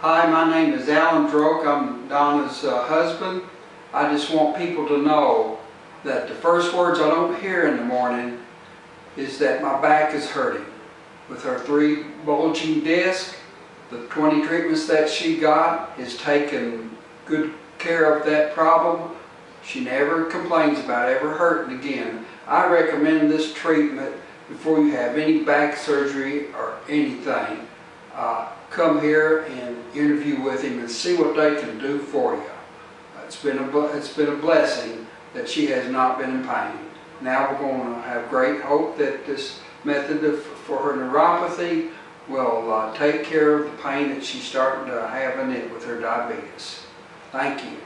Hi, my name is Alan Droke. I'm Donna's uh, husband. I just want people to know that the first words I don't hear in the morning is that my back is hurting. With her three bulging discs, the 20 treatments that she got has taken good care of that problem. She never complains about ever hurting again. I recommend this treatment before you have any back surgery or anything. Uh, come here and interview with him and see what they can do for you. It's been a, it's been a blessing that she has not been in pain. Now we're going to have great hope that this method of, for her neuropathy will uh, take care of the pain that she's starting to have in it with her diabetes. Thank you.